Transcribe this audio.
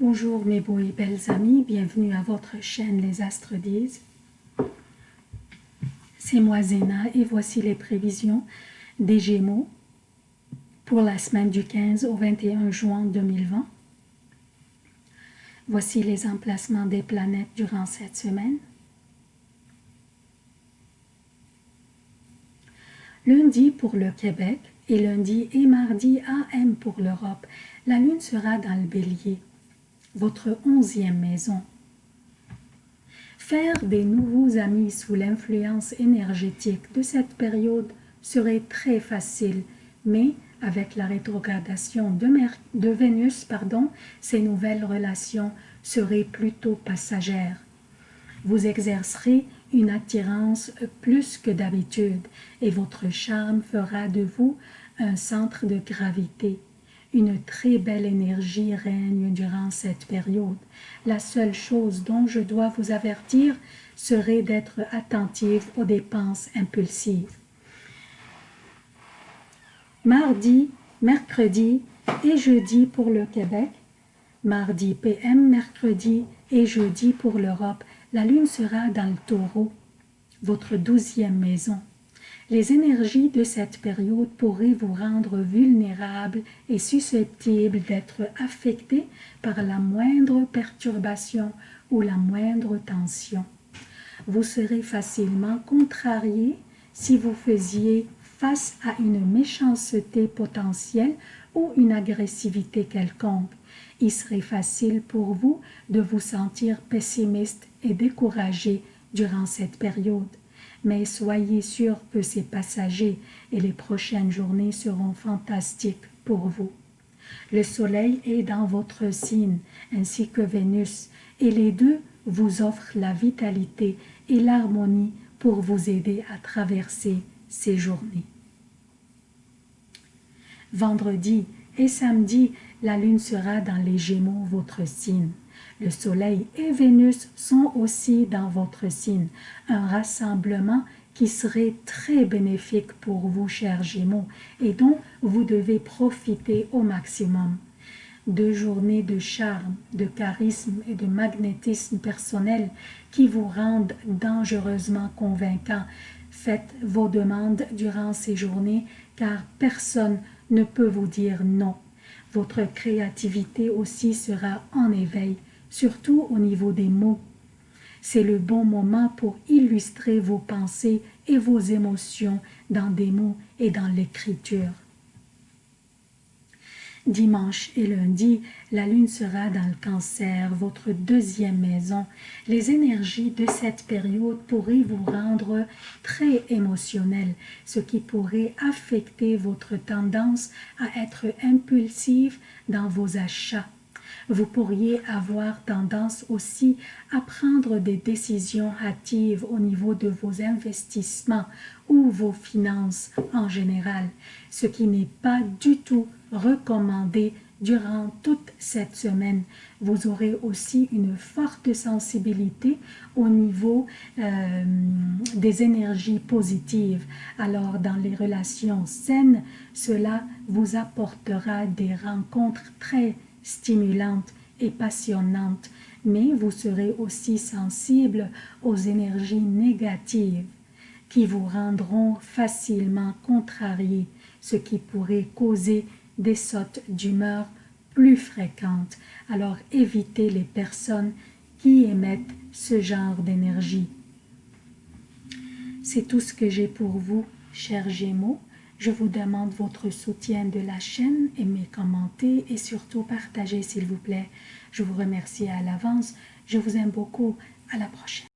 Bonjour mes beaux et belles amis, bienvenue à votre chaîne Les Astres disent. C'est moi Zéna et voici les prévisions des Gémeaux pour la semaine du 15 au 21 juin 2020. Voici les emplacements des planètes durant cette semaine. Lundi pour le Québec et lundi et mardi AM pour l'Europe. La lune sera dans le bélier votre onzième maison. Faire des nouveaux amis sous l'influence énergétique de cette période serait très facile, mais avec la rétrogradation de, Vénus, pardon, ces nouvelles relations seraient plutôt passagères. Vous exercerez une attirance plus que d'habitude et votre charme fera de vous un centre de gravité. Une très belle énergie règne durant cette période. La seule chose dont je dois vous avertir serait d'être attentive aux dépenses impulsives. Mardi, mercredi et jeudi pour le Québec, mardi PM, mercredi et jeudi pour l'Europe, la lune sera dans le taureau, votre douzième maison. Les énergies de cette période pourraient vous rendre vulnérable et susceptible d'être affecté par la moindre perturbation ou la moindre tension. Vous serez facilement contrarié si vous faisiez face à une méchanceté potentielle ou une agressivité quelconque. Il serait facile pour vous de vous sentir pessimiste et découragé durant cette période mais soyez sûr que c'est passager et les prochaines journées seront fantastiques pour vous. Le soleil est dans votre signe, ainsi que Vénus, et les deux vous offrent la vitalité et l'harmonie pour vous aider à traverser ces journées. Vendredi et samedi, la lune sera dans les Gémeaux, votre signe. Le Soleil et Vénus sont aussi dans votre signe, un rassemblement qui serait très bénéfique pour vous, chers Gémeaux, et dont vous devez profiter au maximum. Deux journées de charme, de charisme et de magnétisme personnel qui vous rendent dangereusement convaincant. Faites vos demandes durant ces journées car personne ne peut vous dire non. Votre créativité aussi sera en éveil surtout au niveau des mots. C'est le bon moment pour illustrer vos pensées et vos émotions dans des mots et dans l'écriture. Dimanche et lundi, la lune sera dans le cancer, votre deuxième maison. Les énergies de cette période pourraient vous rendre très émotionnel, ce qui pourrait affecter votre tendance à être impulsive dans vos achats vous pourriez avoir tendance aussi à prendre des décisions hâtives au niveau de vos investissements ou vos finances en général, ce qui n'est pas du tout recommandé durant toute cette semaine. Vous aurez aussi une forte sensibilité au niveau euh, des énergies positives. Alors, dans les relations saines, cela vous apportera des rencontres très stimulante et passionnante, mais vous serez aussi sensible aux énergies négatives qui vous rendront facilement contrarié, ce qui pourrait causer des sautes d'humeur plus fréquentes. Alors évitez les personnes qui émettent ce genre d'énergie. C'est tout ce que j'ai pour vous, chers Gémeaux. Je vous demande votre soutien de la chaîne, aimez, commentez et surtout partagez s'il vous plaît. Je vous remercie à l'avance. Je vous aime beaucoup. À la prochaine.